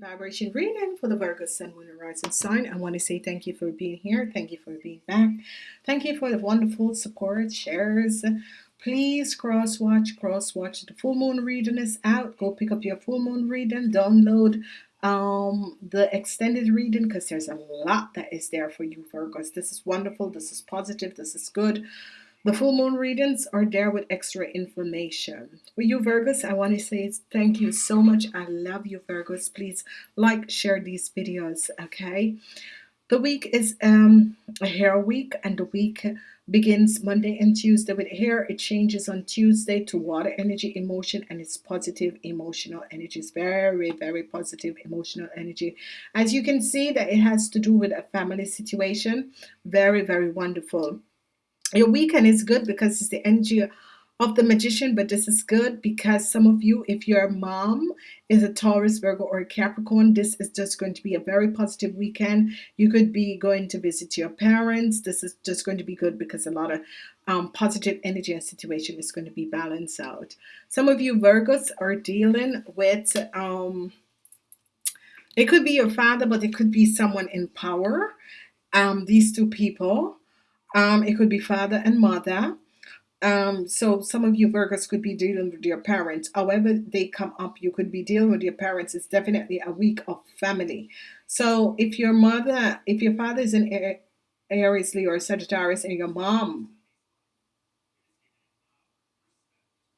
vibration reading for the Virgo Sun, Moon, and Rising sign. I want to say thank you for being here. Thank you for being back. Thank you for the wonderful support, shares. Please cross watch, cross watch. The full moon reading is out. Go pick up your full moon reading. Download um the extended reading because there's a lot that is there for you Virgos. This is wonderful. This is positive. This is good. The full moon readings are there with extra information. For you Virgos, I want to say thank you so much. I love you Virgos. Please like, share these videos, okay? The week is um, a hair week and the week begins Monday and Tuesday with hair. It changes on Tuesday to water energy emotion and it's positive emotional energy. It's very, very positive emotional energy. As you can see that it has to do with a family situation. Very, very wonderful your weekend is good because it's the energy of the magician but this is good because some of you if your mom is a Taurus Virgo or a Capricorn this is just going to be a very positive weekend. You could be going to visit your parents. This is just going to be good because a lot of um, positive energy and situation is going to be balanced out. Some of you Virgos are dealing with um, it could be your father but it could be someone in power. Um, these two people um, it could be father and mother. Um, so some of you Virgos could be dealing with your parents. However they come up, you could be dealing with your parents. It's definitely a week of family. So if your mother, if your father is an Aries, Leo, or Sagittarius, and your mom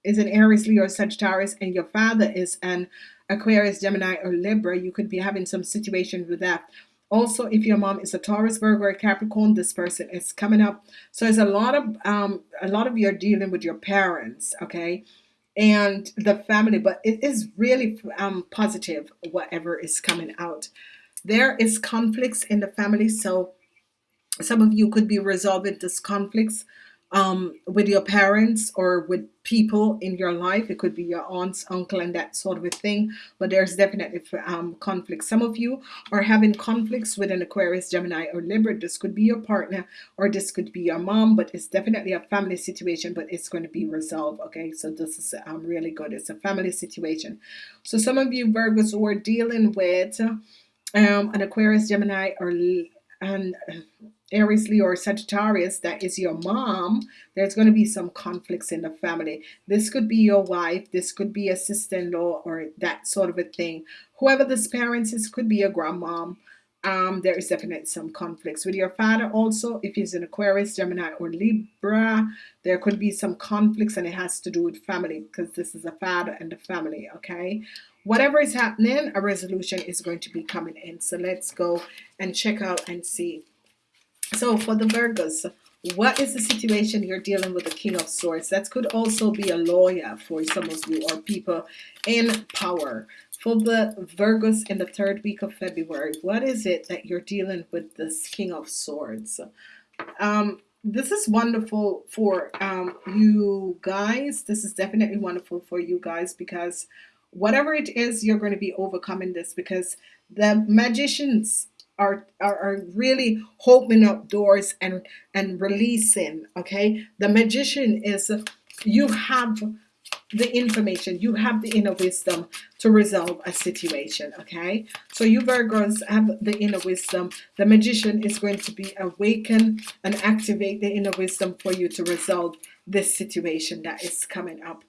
is an Aries, Leo, or Sagittarius, and your father is an Aquarius, Gemini, or Libra, you could be having some situation with that. Also, if your mom is a Taurus, Virgo, or Capricorn, this person is coming up. So there's a lot of um, a lot of you are dealing with your parents, okay, and the family, but it is really um, positive. Whatever is coming out, there is conflicts in the family. So some of you could be resolving this conflicts um, with your parents or with people in your life. It could be your aunts, uncle, and that sort of a thing. But there's definitely um, conflict. Some of you are having conflicts with an Aquarius, Gemini, or Libra. This could be your partner or this could be your mom, but it's definitely a family situation, but it's going to be resolved. Okay, so this is um, really good. It's a family situation. So some of you Virgos who are dealing with um, an Aquarius, Gemini, or and Aries, Leo, or Sagittarius, that is your mom, there's going to be some conflicts in the family. This could be your wife, this could be a sister-in-law, or that sort of a thing. Whoever this parents is, could be a grandmom. Um, there is definitely some conflicts with your father also if he's an Aquarius Gemini or Libra there could be some conflicts and it has to do with family because this is a father and the family okay whatever is happening a resolution is going to be coming in so let's go and check out and see so for the Virgos, what is the situation you're dealing with the King of Swords? That could also be a lawyer for some of you or people in power. For the Virgos in the third week of February, what is it that you're dealing with this King of Swords? Um, this is wonderful for um, you guys. This is definitely wonderful for you guys because whatever it is, you're going to be overcoming this because the magicians are, are, are really opening up doors and and releasing okay? The magician is you have the information you have the inner wisdom to resolve a situation okay? So you Virgos have the inner wisdom. The magician is going to be awakened and activate the inner wisdom for you to resolve this situation that is coming up.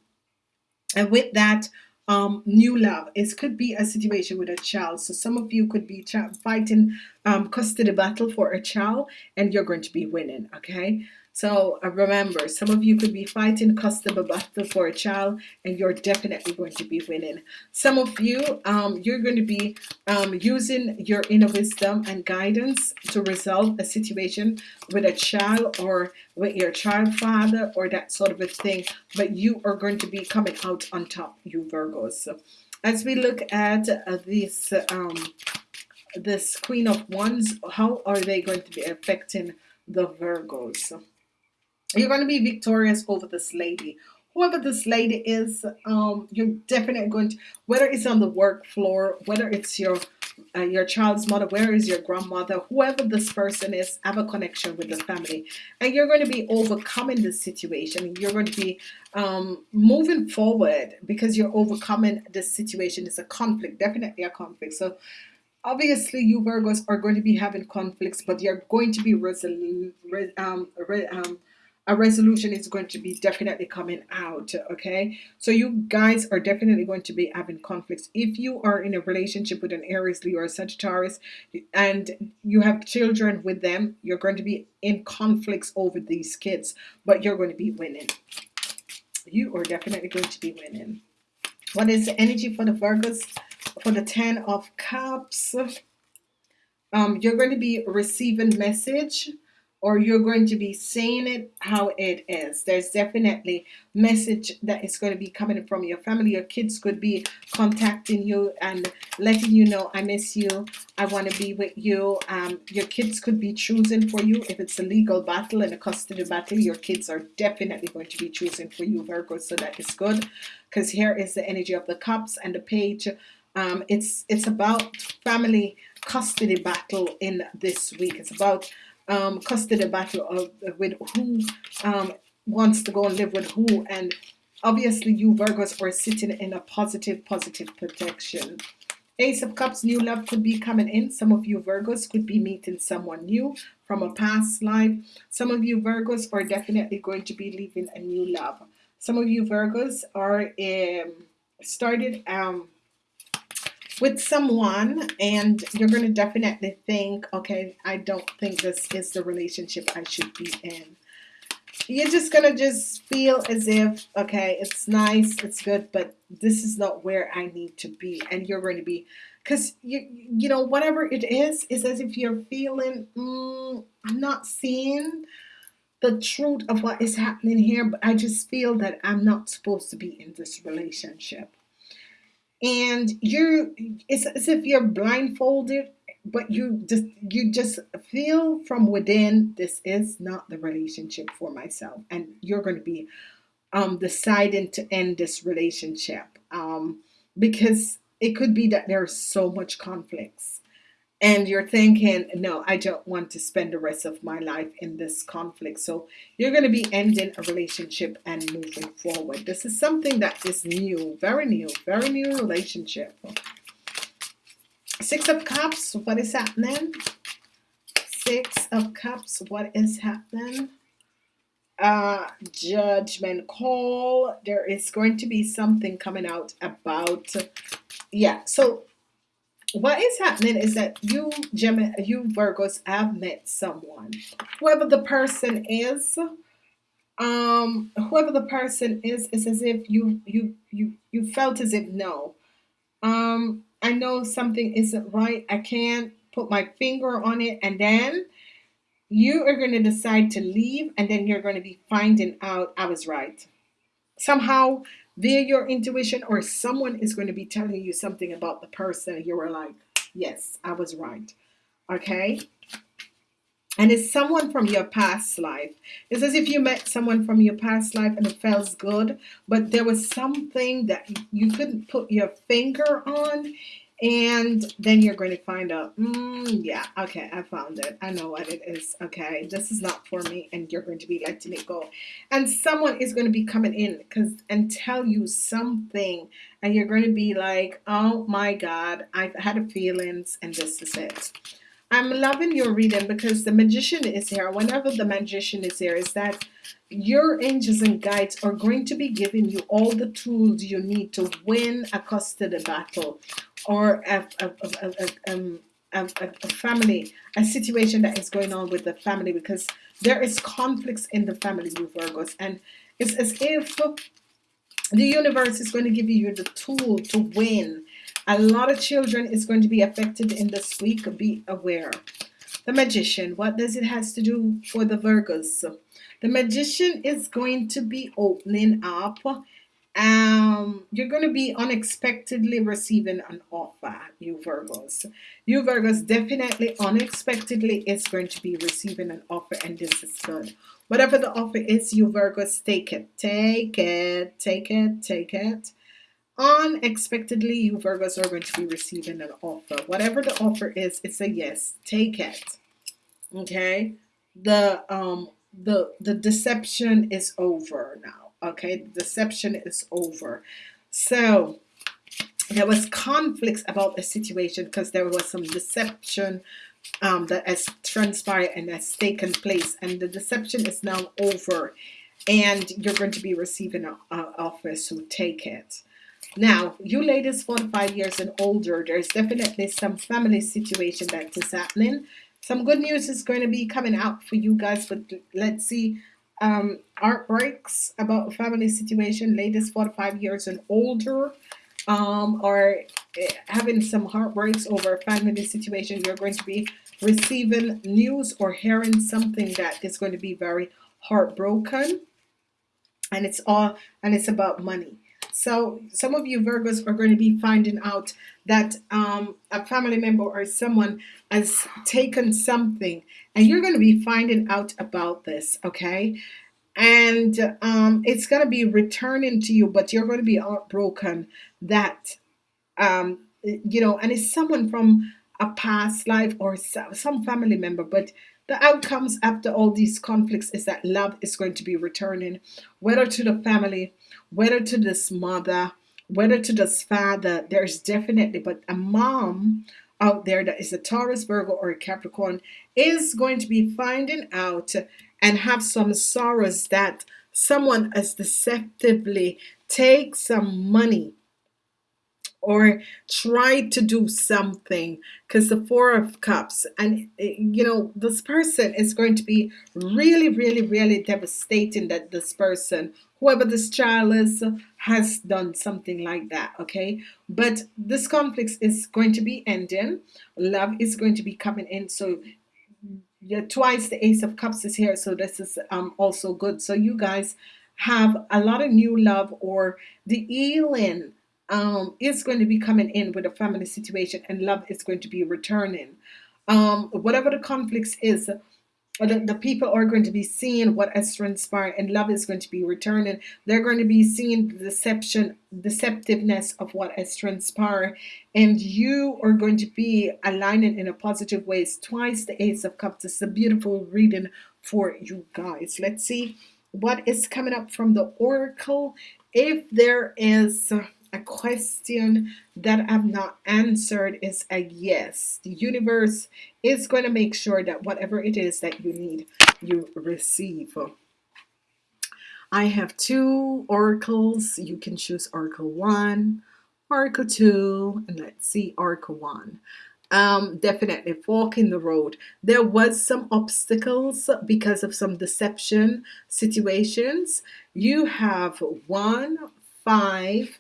And with that um, new love. It could be a situation with a child. So some of you could be fighting um, custody battle for a child and you're going to be winning. Okay. So uh, remember, some of you could be fighting custody battle for a child, and you're definitely going to be winning. Some of you, um, you're going to be um, using your inner wisdom and guidance to resolve a situation with a child or with your child father or that sort of a thing. But you are going to be coming out on top, you Virgos. So as we look at uh, this, um, this Queen of Wands, how are they going to be affecting the Virgos? You're going to be victorious over this lady whoever this lady is um, you're definitely going to whether it's on the work floor whether it's your uh, your child's mother, where is your grandmother, whoever this person is, have a connection with the family, and you're going to be overcoming this situation. You're going to be um, moving forward because you're overcoming this situation. It's a conflict, definitely a conflict. So obviously you Virgos are going to be having conflicts, but you're going to be resolute. Um, re um, a resolution is going to be definitely coming out okay? So you guys are definitely going to be having conflicts. If you are in a relationship with an Aries Leo or Sagittarius and you have children with them you're going to be in conflicts over these kids but you're going to be winning. You are definitely going to be winning. What is the energy for the Virgos? For the ten of cups um, you're going to be receiving message or you're going to be saying it how it is. There's definitely message that is going to be coming from your family. Your kids could be contacting you and letting you know, I miss you. I want to be with you. Um, your kids could be choosing for you. If it's a legal battle and a custody battle, your kids are definitely going to be choosing for you, Virgo. So that is good because here is the energy of the cups and the page. Um, it's it's about family custody battle in this week. It's about um, custody battle of with who um, wants to go and live with who. And obviously you Virgos are sitting in a positive positive protection. Ace of Cups new love could be coming in. Some of you Virgos could be meeting someone new from a past life. Some of you Virgos are definitely going to be leaving a new love. Some of you Virgos are um, started um, with someone and you're going to definitely think okay I don't think this is the relationship I should be in. You're just gonna just feel as if okay it's nice it's good but this is not where I need to be and you're going to be because you you know whatever it is is as if you're feeling mm, I'm not seeing the truth of what is happening here but I just feel that I'm not supposed to be in this relationship and you're it's as if you're blindfolded but you just you just feel from within this is not the relationship for myself. And you're going to be um deciding to end this relationship um because it could be that there's so much conflicts and you're thinking no I don't want to spend the rest of my life in this conflict. So you're going to be ending a relationship and moving forward. This is something that is new very new very new relationship. Six of cups what is happening? Six of cups what is happening? Uh judgment call. There is going to be something coming out about yeah so what is happening is that you Gemini, you Virgos have met someone. Whoever the person is um whoever the person is it's as if you you you you felt as if no. Um I know something isn't right. I can't put my finger on it. And then you are going to decide to leave and then you're going to be finding out I was right. Somehow via your intuition or someone is going to be telling you something about the person you were like yes I was right. Okay? And it's someone from your past life. It's as if you met someone from your past life and it feels good but there was something that you couldn't put your finger on and then you're going to find out mm, yeah okay I found it. I know what it is okay? This is not for me and you're going to be letting it go. And someone is going to be coming in because and tell you something and you're going to be like oh my god I've had a feelings and this is it. I'm loving your reading because the magician is here. Whenever the magician is here is that your angels and guides are going to be giving you all the tools you need to win a custody battle or a, a, a, um, a, a family a situation that is going on with the family because there is conflicts in the family you Virgos. And it's as if the universe is going to give you the tool to win. A lot of children is going to be affected in this week. Be aware. The magician what does it has to do for the Virgos? The magician is going to be opening up um you're going to be unexpectedly receiving an offer you Virgos. You Virgos definitely unexpectedly is going to be receiving an offer and this is good. Whatever the offer is you Virgos take it take it take it take it. Unexpectedly you Virgos are going to be receiving an offer. Whatever the offer is it's a yes take it. Okay? The um the the deception is over now okay the deception is over so there was conflicts about the situation because there was some deception um, that has transpired and has taken place and the deception is now over and you're going to be receiving an offer so take it now, you ladies 45 years and older, there's definitely some family situation that is happening. Some good news is going to be coming out for you guys, but let's see um, about family situation, ladies 45 years and older, um, eh, having some heartbreaks over family situation. You're going to be receiving news or hearing something that is going to be very heartbroken, and it's all and it's about money. So some of you Virgos are going to be finding out that um, a family member or someone has taken something and you're going to be finding out about this, okay? And um, it's going to be returning to you, but you're going to be heartbroken that, um, you know, and it's someone from a past life or some family member, but the outcomes after all these conflicts is that love is going to be returning, whether to the family, whether to this mother, whether to this father. There's definitely, but a mom out there that is a Taurus, Virgo, or a Capricorn is going to be finding out and have some sorrows that someone has deceptively take some money or try to do something because the four of cups and eh, you know this person is going to be really really really devastating that this person whoever this child is has done something like that okay? But this conflict is going to be ending. Love is going to be coming in. So yeah twice the ace of cups is here so this is um also good. So you guys have a lot of new love or the healing um, is going to be coming in with a family situation and love is going to be returning. Um, whatever the conflicts is, the, the people are going to be seeing what has transpired and love is going to be returning. They're going to be seeing the deception, deceptiveness of what has transpired and you are going to be aligning in a positive ways. Twice the Ace of Cups. It's a beautiful reading for you guys. Let's see what is coming up from the Oracle. If there is a question that I've not answered is a yes. The universe is going to make sure that whatever it is that you need, you receive. I have two oracles. You can choose Oracle 1, Oracle 2, and let's see, Oracle 1. Um, definitely walking the road. There was some obstacles because of some deception situations. You have one, five,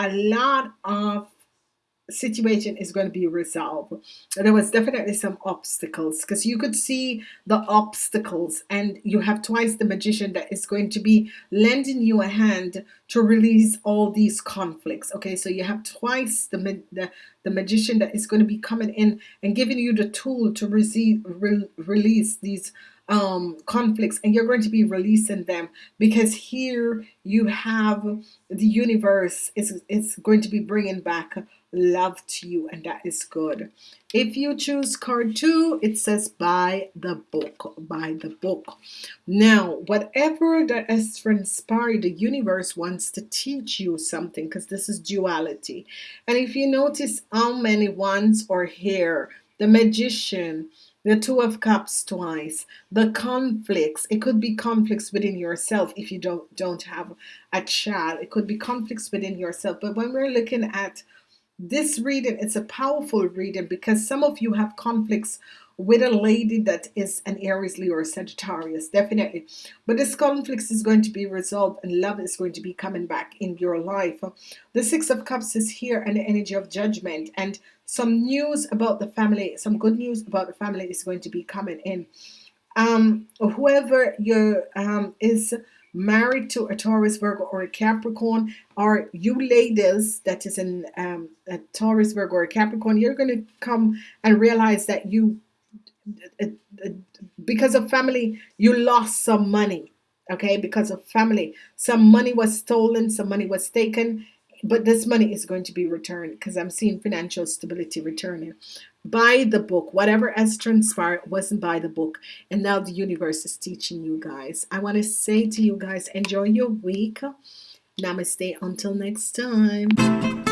a lot of situation is going to be resolved. There was definitely some obstacles because you could see the obstacles and you have twice the magician that is going to be lending you a hand to release all these conflicts. Okay so you have twice the the, the magician that is going to be coming in and giving you the tool to receive re, release these um, conflicts and you're going to be releasing them because here you have the universe is it's going to be bringing back love to you and that is good. If you choose card two it says by the book by the book. Now whatever that has transpired the universe wants to teach you something because this is duality. And if you notice how many ones are here the magician the two of cups twice. The conflicts it could be conflicts within yourself if you don't don't have a child. It could be conflicts within yourself. But when we're looking at this reading it's a powerful reading because some of you have conflicts with a lady that is an Aries Leo or Sagittarius definitely. But this conflict is going to be resolved and love is going to be coming back in your life. The six of cups is here and the energy of judgment and some news about the family some good news about the family is going to be coming in. Um whoever you um is married to a Taurus Virgo or a Capricorn or you ladies that is in um, a Taurus Virgo or a Capricorn you're going to come and realize that you Uh, uh, because of family you lost some money okay? Because of family. Some money was stolen some money was taken but this money is going to be returned because i'm seeing financial stability returning. By the book. Whatever has transpired wasn't by the book. And now the universe is teaching you guys. I want to say to you guys enjoy your week. Namaste. Until next time